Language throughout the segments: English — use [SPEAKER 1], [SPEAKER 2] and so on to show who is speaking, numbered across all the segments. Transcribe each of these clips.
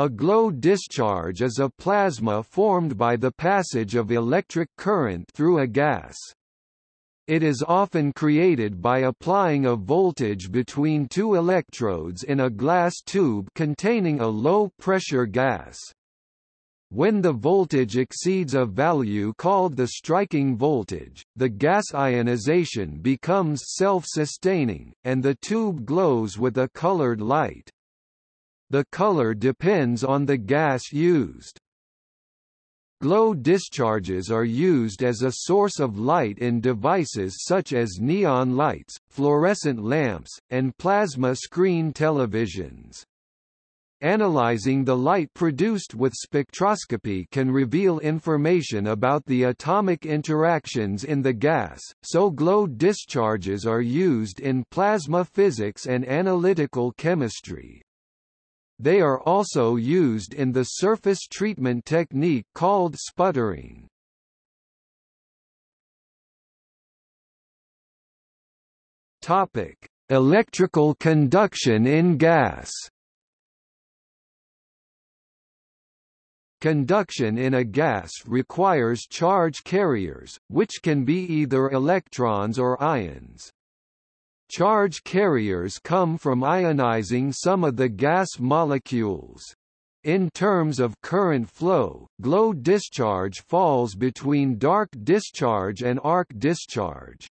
[SPEAKER 1] A glow discharge is a plasma formed by the passage of electric current through a gas. It is often created by applying a voltage between two electrodes in a glass tube containing a low-pressure gas. When the voltage exceeds a value called the striking voltage, the gas ionization becomes self-sustaining, and the tube glows with a colored light. The color depends on the gas used. Glow discharges are used as a source of light in devices such as neon lights, fluorescent lamps, and plasma screen televisions. Analyzing the light produced with spectroscopy can reveal information about the atomic interactions in the gas, so glow discharges are used in plasma physics and analytical chemistry. They are also used in the surface treatment technique called sputtering. Topic: Electrical conduction in gas. Conduction in a gas requires charge carriers, which can be either electrons or ions. Charge carriers come from ionizing some of the gas molecules. In terms of current flow, glow discharge falls between dark discharge and arc discharge.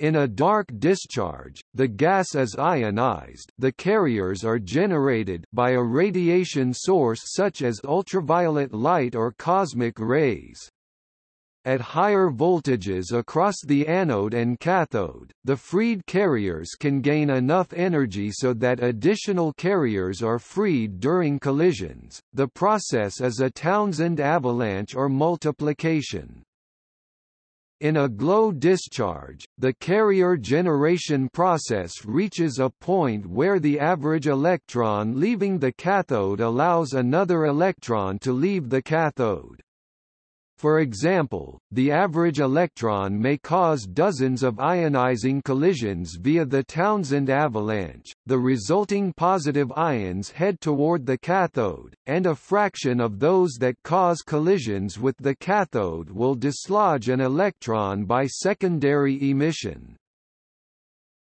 [SPEAKER 1] In a dark discharge, the gas is ionized the carriers are generated by a radiation source such as ultraviolet light or cosmic rays. At higher voltages across the anode and cathode, the freed carriers can gain enough energy so that additional carriers are freed during collisions. The process is a Townsend avalanche or multiplication. In a glow discharge, the carrier generation process reaches a point where the average electron leaving the cathode allows another electron to leave the cathode. For example, the average electron may cause dozens of ionizing collisions via the Townsend avalanche, the resulting positive ions head toward the cathode, and a fraction of those that cause collisions with the cathode will dislodge an electron by secondary emission.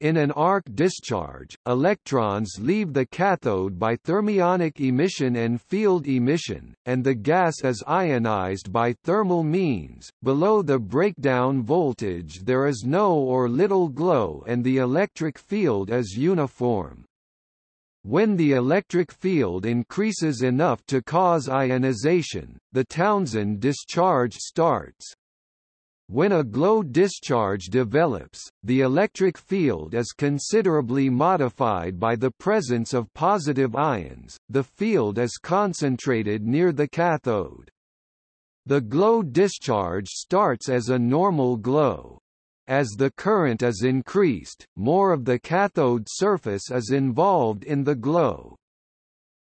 [SPEAKER 1] In an arc discharge, electrons leave the cathode by thermionic emission and field emission, and the gas is ionized by thermal means. Below the breakdown voltage there is no or little glow and the electric field is uniform. When the electric field increases enough to cause ionization, the Townsend discharge starts. When a glow discharge develops, the electric field is considerably modified by the presence of positive ions, the field is concentrated near the cathode. The glow discharge starts as a normal glow. As the current is increased, more of the cathode surface is involved in the glow.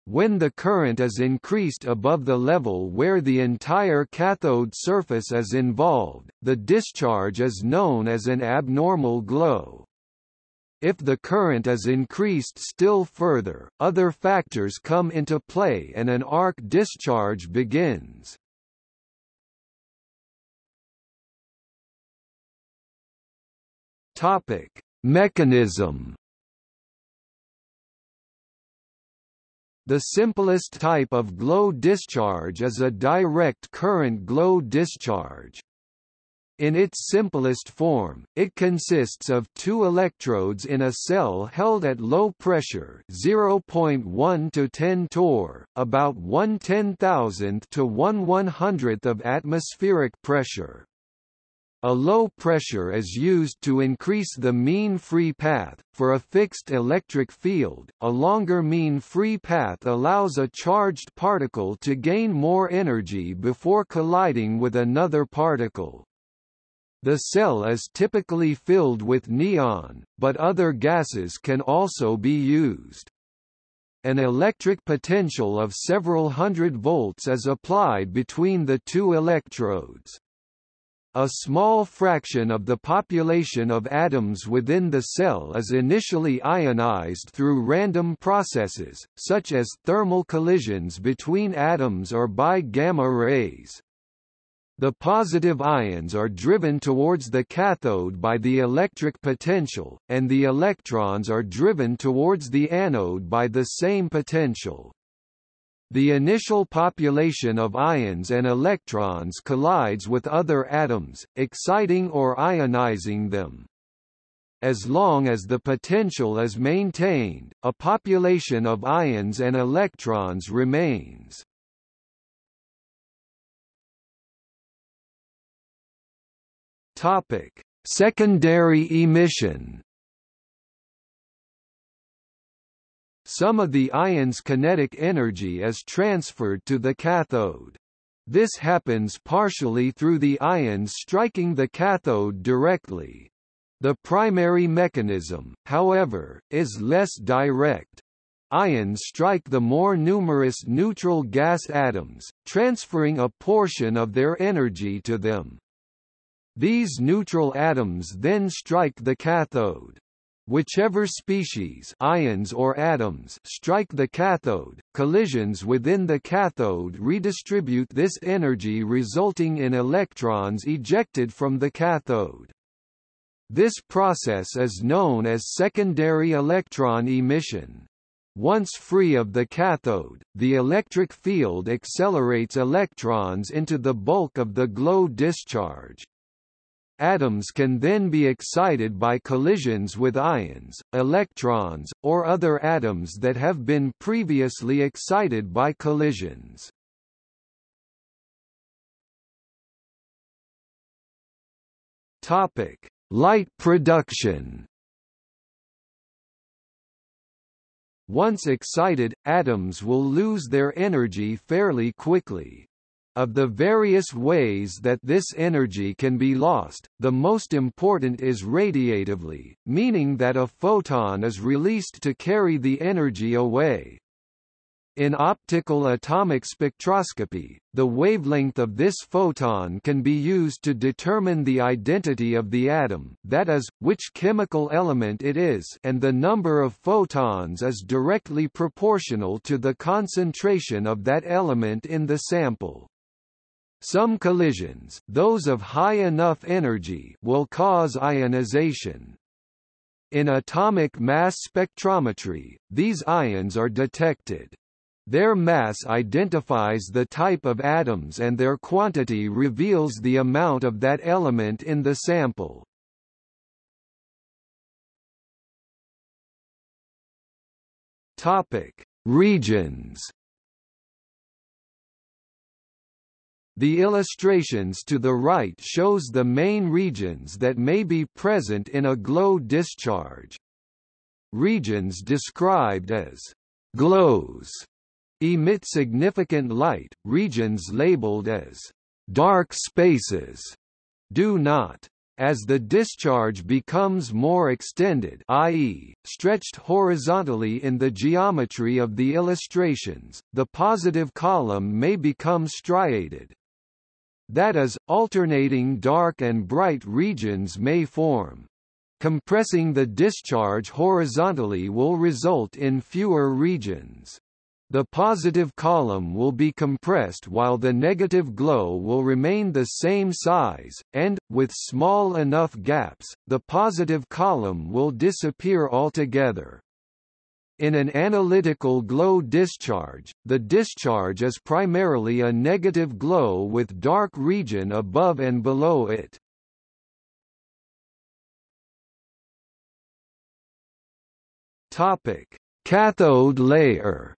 [SPEAKER 1] When the current is increased above the level where the entire cathode surface is involved, the discharge is known as an abnormal glow. If the current is increased still further, other factors come into play and an arc discharge begins. Topic: Mechanism The simplest type of glow discharge is a direct current glow discharge. In its simplest form, it consists of two electrodes in a cell held at low pressure 0.1 to 10 torr, about 1 ten-thousandth to 1 one-hundredth of atmospheric pressure. A low pressure is used to increase the mean free path. For a fixed electric field, a longer mean free path allows a charged particle to gain more energy before colliding with another particle. The cell is typically filled with neon, but other gases can also be used. An electric potential of several hundred volts is applied between the two electrodes. A small fraction of the population of atoms within the cell is initially ionized through random processes, such as thermal collisions between atoms or by gamma rays. The positive ions are driven towards the cathode by the electric potential, and the electrons are driven towards the anode by the same potential. The initial population of ions and electrons collides with other atoms, exciting or ionizing them. As long as the potential is maintained, a population of ions and electrons remains. Topic: Secondary emission. Some of the ion's kinetic energy is transferred to the cathode. This happens partially through the ions striking the cathode directly. The primary mechanism, however, is less direct. Ions strike the more numerous neutral gas atoms, transferring a portion of their energy to them. These neutral atoms then strike the cathode. Whichever species ions or atoms strike the cathode, collisions within the cathode redistribute this energy resulting in electrons ejected from the cathode. This process is known as secondary electron emission. Once free of the cathode, the electric field accelerates electrons into the bulk of the glow discharge. Atoms can then be excited by collisions with ions, electrons, or other atoms that have been previously excited by collisions. Topic: Light production. Once excited, atoms will lose their energy fairly quickly. Of the various ways that this energy can be lost, the most important is radiatively, meaning that a photon is released to carry the energy away. In optical atomic spectroscopy, the wavelength of this photon can be used to determine the identity of the atom that is, which chemical element it is and the number of photons is directly proportional to the concentration of that element in the sample. Some collisions those of high enough energy will cause ionization. In atomic mass spectrometry, these ions are detected. Their mass identifies the type of atoms and their quantity reveals the amount of that element in the sample. Topic: Regions The illustrations to the right shows the main regions that may be present in a glow discharge. Regions described as glows emit significant light, regions labeled as dark spaces do not. As the discharge becomes more extended i.e., stretched horizontally in the geometry of the illustrations, the positive column may become striated, that is, alternating dark and bright regions may form. Compressing the discharge horizontally will result in fewer regions. The positive column will be compressed while the negative glow will remain the same size, and, with small enough gaps, the positive column will disappear altogether. In an analytical glow discharge, the discharge is primarily a negative glow with dark region above and below it. Topic: Cathode layer.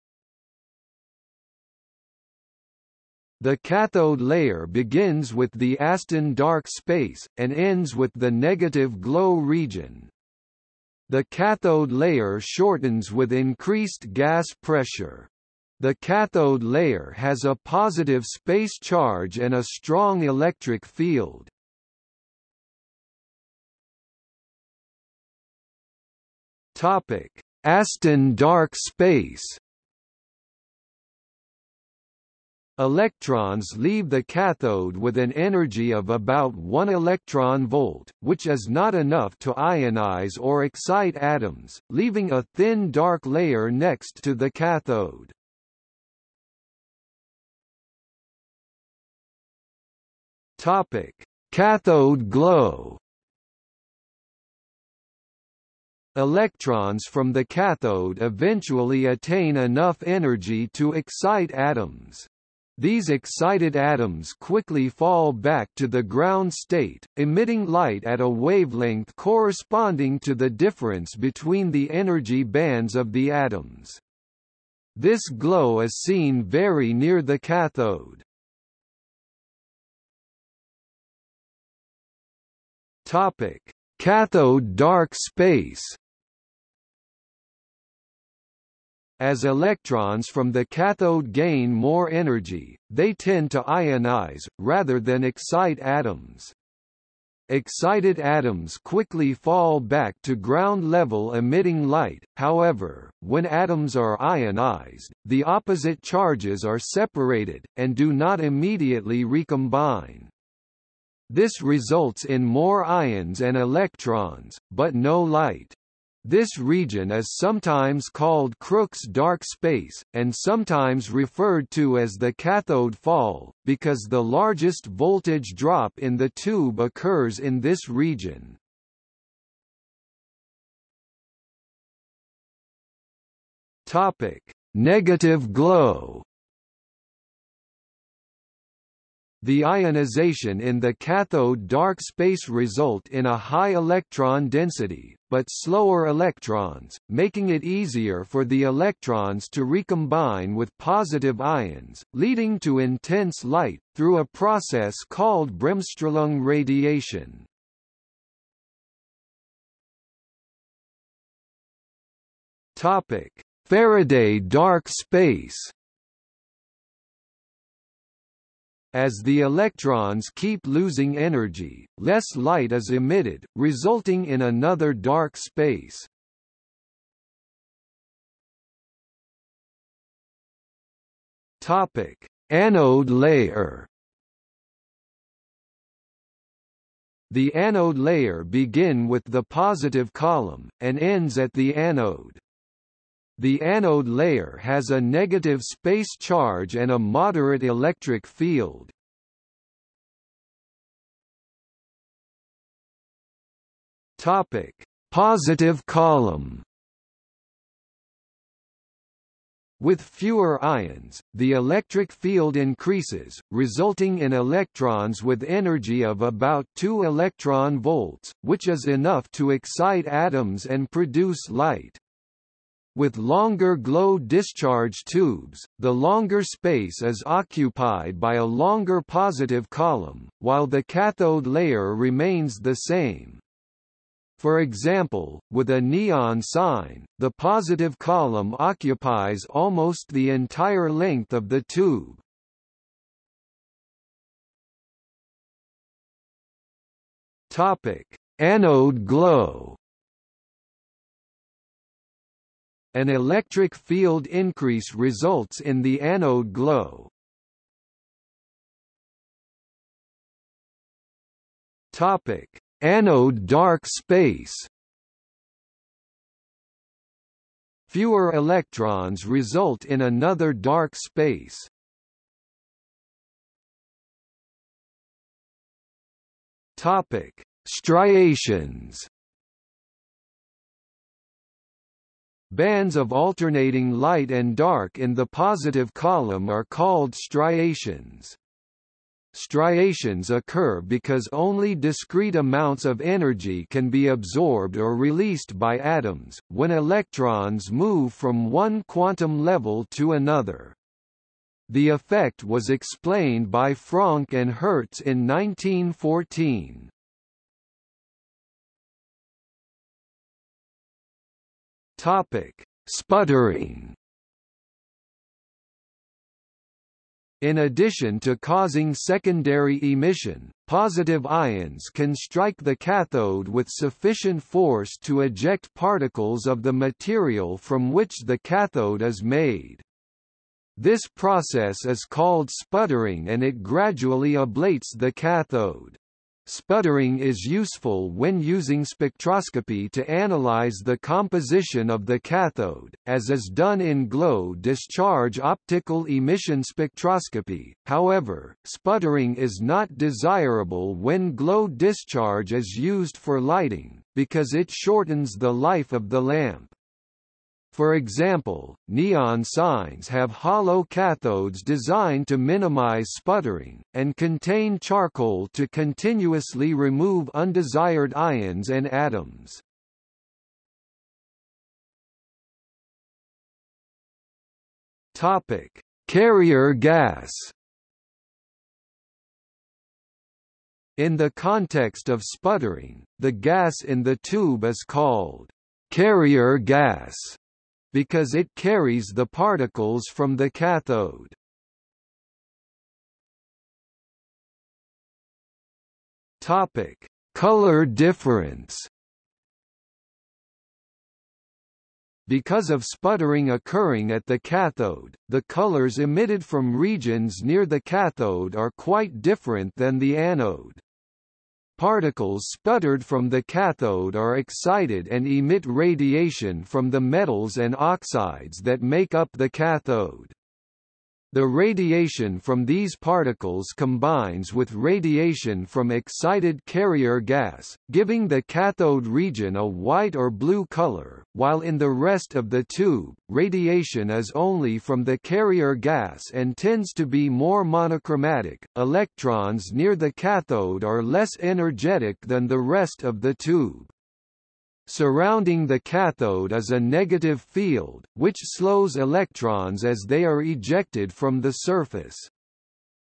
[SPEAKER 1] The cathode layer begins with the Aston dark space, and ends with the negative glow region. The cathode layer shortens with increased gas pressure. The cathode layer has a positive space charge and a strong electric field. Topic: Aston dark space Electrons leave the cathode with an energy of about 1 electron volt, which is not enough to ionize or excite atoms, leaving a thin dark layer next to the cathode. Topic: Cathode glow. Electrons from the cathode eventually attain enough energy to excite atoms. These excited atoms quickly fall back to the ground state, emitting light at a wavelength corresponding to the difference between the energy bands of the atoms. This glow is seen very near the cathode. Topic: Cathode dark space As electrons from the cathode gain more energy, they tend to ionize, rather than excite atoms. Excited atoms quickly fall back to ground level emitting light, however, when atoms are ionized, the opposite charges are separated, and do not immediately recombine. This results in more ions and electrons, but no light. This region is sometimes called Crookes dark space, and sometimes referred to as the cathode fall, because the largest voltage drop in the tube occurs in this region. Topic: Negative glow. The ionization in the cathode dark space result in a high electron density, but slower electrons, making it easier for the electrons to recombine with positive ions, leading to intense light, through a process called Bremsstrahlung radiation. Faraday dark space As the electrons keep losing energy, less light is emitted, resulting in another dark space. Topic: Anode layer. The anode layer begin with the positive column, and ends at the anode. The anode layer has a negative space charge and a moderate electric field. Topic: Positive column. With fewer ions, the electric field increases, resulting in electrons with energy of about 2 electron volts, which is enough to excite atoms and produce light. With longer glow discharge tubes, the longer space is occupied by a longer positive column, while the cathode layer remains the same. For example, with a neon sign, the positive column occupies almost the entire length of the tube. Topic: Anode glow An electric field increase results in the anode glow. Topic: Anode dark space. Fewer electrons result in another dark space. Topic: Striations. Bands of alternating light and dark in the positive column are called striations. Striations occur because only discrete amounts of energy can be absorbed or released by atoms, when electrons move from one quantum level to another. The effect was explained by Franck and Hertz in 1914. Topic: Sputtering. In addition to causing secondary emission, positive ions can strike the cathode with sufficient force to eject particles of the material from which the cathode is made. This process is called sputtering and it gradually ablates the cathode. Sputtering is useful when using spectroscopy to analyze the composition of the cathode, as is done in glow-discharge optical emission spectroscopy, however, sputtering is not desirable when glow discharge is used for lighting, because it shortens the life of the lamp. For example, neon signs have hollow cathodes designed to minimize sputtering, and contain charcoal to continuously remove undesired ions and atoms. Topic: Carrier gas. In the context of sputtering, the gas in the tube is called carrier gas because it carries the particles from the cathode. Topic: Color difference. Because of sputtering occurring at the cathode, the colors emitted from regions near the cathode are quite different than the anode. Particles sputtered from the cathode are excited and emit radiation from the metals and oxides that make up the cathode. The radiation from these particles combines with radiation from excited carrier gas, giving the cathode region a white or blue color, while in the rest of the tube, radiation is only from the carrier gas and tends to be more monochromatic. Electrons near the cathode are less energetic than the rest of the tube. Surrounding the cathode is a negative field, which slows electrons as they are ejected from the surface.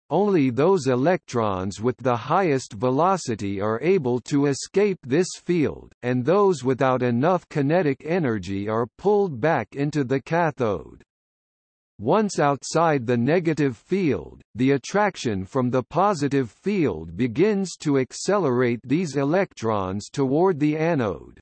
[SPEAKER 1] Only those electrons with the highest velocity are able to escape this field, and those without enough kinetic energy are pulled back into the cathode. Once outside the negative field, the attraction from the positive field begins to accelerate these electrons toward the anode.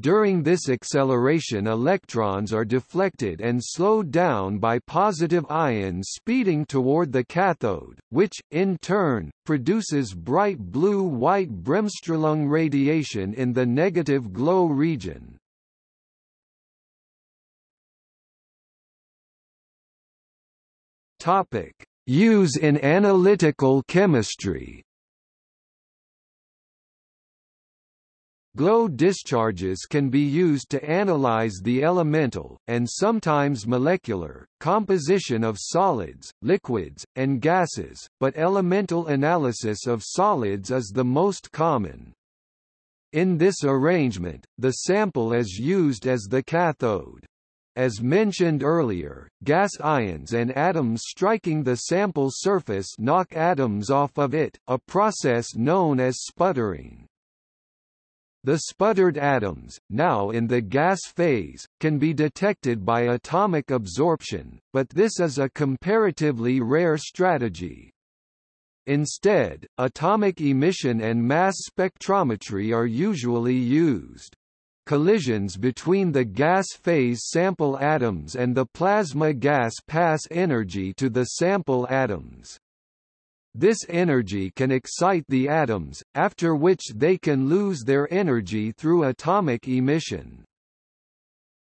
[SPEAKER 1] During this acceleration electrons are deflected and slowed down by positive ions speeding toward the cathode, which, in turn, produces bright blue-white bremsstrahlung radiation in the negative glow region. Use in analytical chemistry Glow discharges can be used to analyze the elemental, and sometimes molecular, composition of solids, liquids, and gases, but elemental analysis of solids is the most common. In this arrangement, the sample is used as the cathode. As mentioned earlier, gas ions and atoms striking the sample surface knock atoms off of it, a process known as sputtering. The sputtered atoms, now in the gas phase, can be detected by atomic absorption, but this is a comparatively rare strategy. Instead, atomic emission and mass spectrometry are usually used. Collisions between the gas phase sample atoms and the plasma gas pass energy to the sample atoms. This energy can excite the atoms, after which they can lose their energy through atomic emission.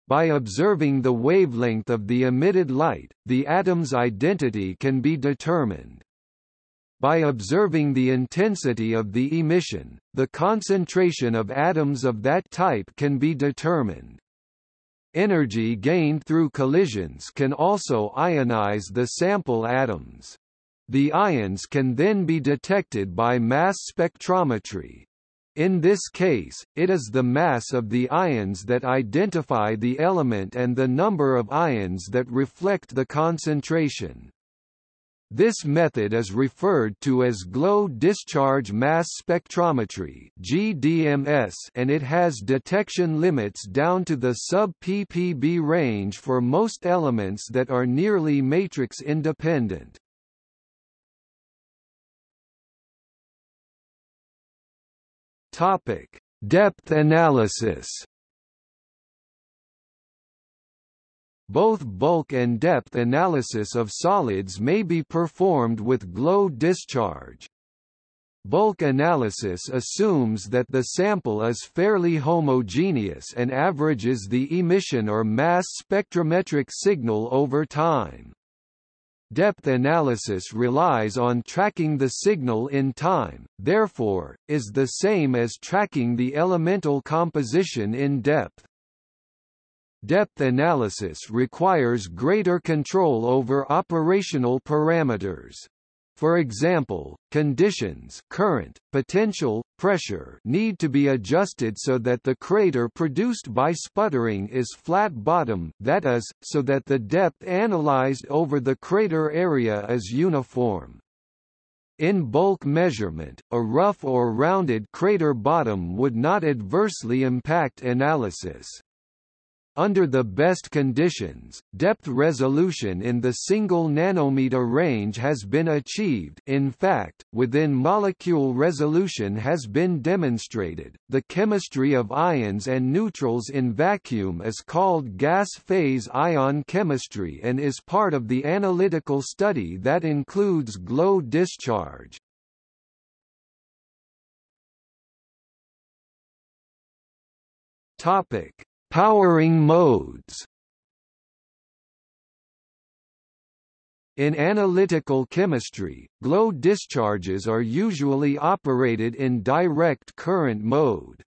[SPEAKER 1] By observing the wavelength of the emitted light, the atom's identity can be determined. By observing the intensity of the emission, the concentration of atoms of that type can be determined. Energy gained through collisions can also ionize the sample atoms. The ions can then be detected by mass spectrometry. In this case, it is the mass of the ions that identify the element and the number of ions that reflect the concentration. This method is referred to as glow discharge mass spectrometry (GDMS) and it has detection limits down to the sub-ppb range for most elements that are nearly matrix independent. Topic: Depth analysis. both bulk and depth analysis of solids may be performed with glow discharge. Bulk analysis assumes that the sample is fairly homogeneous and averages the emission or mass spectrometric signal over time. Depth analysis relies on tracking the signal in time, therefore, is the same as tracking the elemental composition in depth. Depth analysis requires greater control over operational parameters. For example, conditions current, potential, pressure need to be adjusted so that the crater produced by sputtering is flat bottom that is, so that the depth analyzed over the crater area is uniform. In bulk measurement, a rough or rounded crater bottom would not adversely impact analysis. Under the best conditions, depth resolution in the single nanometer range has been achieved in fact, within molecule resolution has been demonstrated. The chemistry of ions and neutrals in vacuum is called gas phase ion chemistry and is part of the analytical study that includes glow discharge. Topic Powering modes In analytical chemistry, glow discharges are usually operated in direct current mode.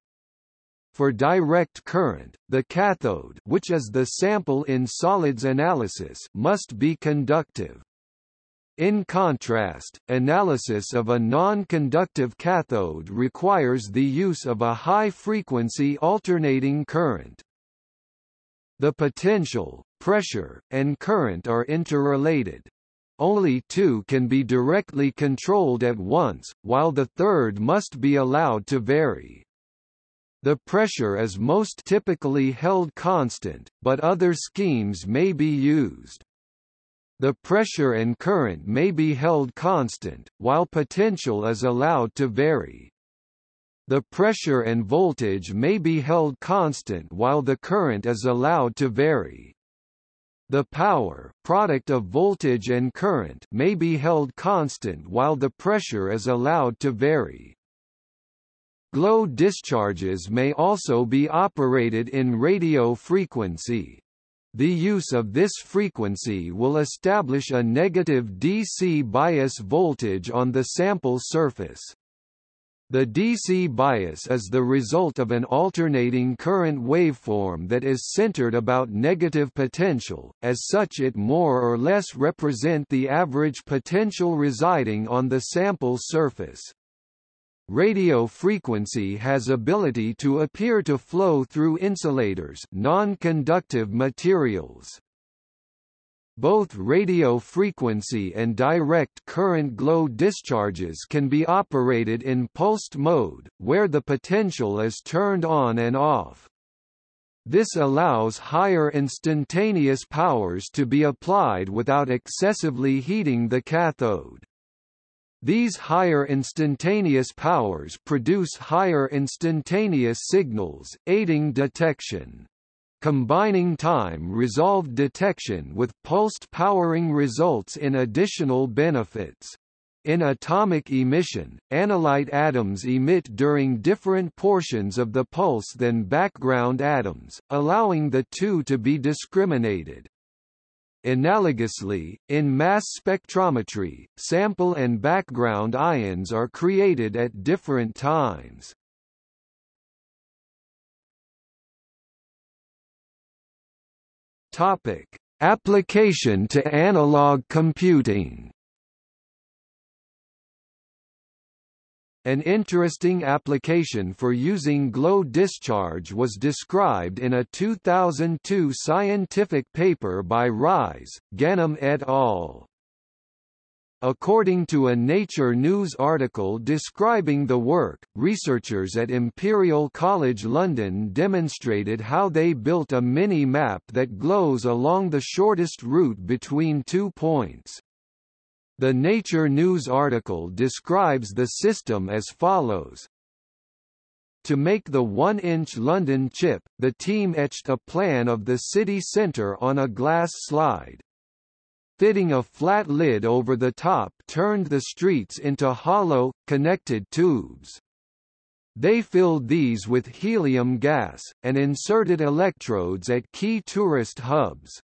[SPEAKER 1] For direct current, the cathode which is the sample in solids analysis must be conductive. In contrast, analysis of a non-conductive cathode requires the use of a high-frequency alternating current. The potential, pressure, and current are interrelated. Only two can be directly controlled at once, while the third must be allowed to vary. The pressure is most typically held constant, but other schemes may be used. The pressure and current may be held constant, while potential is allowed to vary. The pressure and voltage may be held constant while the current is allowed to vary. The power product of voltage and current may be held constant while the pressure is allowed to vary. Glow discharges may also be operated in radio frequency. The use of this frequency will establish a negative DC bias voltage on the sample surface. The DC bias is the result of an alternating current waveform that is centered about negative potential, as such it more or less represent the average potential residing on the sample surface. Radio frequency has ability to appear to flow through insulators non-conductive materials. Both radio frequency and direct current glow discharges can be operated in pulsed mode, where the potential is turned on and off. This allows higher instantaneous powers to be applied without excessively heating the cathode. These higher instantaneous powers produce higher instantaneous signals, aiding detection. Combining time-resolved detection with pulsed powering results in additional benefits. In atomic emission, analyte atoms emit during different portions of the pulse than background atoms, allowing the two to be discriminated. Analogously, in mass spectrometry, sample and background ions are created at different times. Topic: Application to analog computing. An interesting application for using glow discharge was described in a 2002 scientific paper by Reyes, Ghanem et al. According to a Nature News article describing the work, researchers at Imperial College London demonstrated how they built a mini-map that glows along the shortest route between two points. The Nature News article describes the system as follows. To make the 1-inch London chip, the team etched a plan of the city centre on a glass slide. Fitting a flat lid over the top turned the streets into hollow, connected tubes. They filled these with helium gas, and inserted electrodes at key tourist hubs.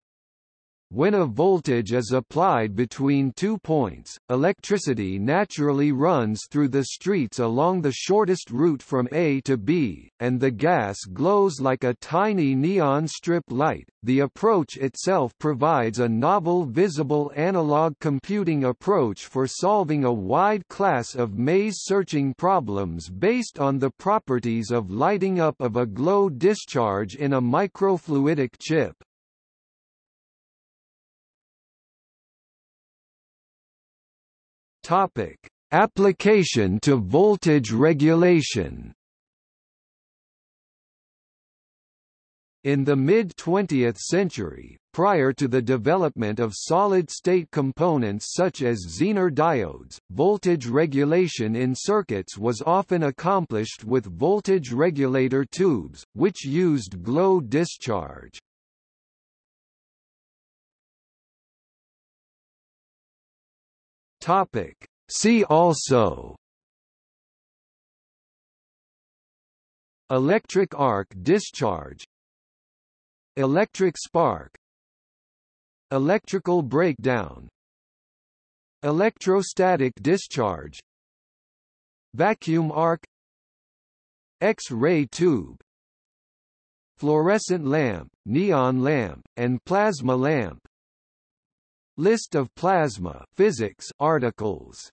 [SPEAKER 1] When a voltage is applied between two points, electricity naturally runs through the streets along the shortest route from A to B, and the gas glows like a tiny neon strip light. The approach itself provides a novel visible analog computing approach for solving a wide class of maze-searching problems based on the properties of lighting up of a glow discharge in a microfluidic chip. Topic: Application to voltage regulation. In the mid-20th century, prior to the development of solid-state components such as Zener diodes, voltage regulation in circuits was often accomplished with voltage regulator tubes, which used glow discharge. Topic. See also. Electric arc discharge. Electric spark. Electrical breakdown. Electrostatic discharge. Vacuum arc. X-ray tube. Fluorescent lamp, neon lamp, and plasma lamp List of plasma physics articles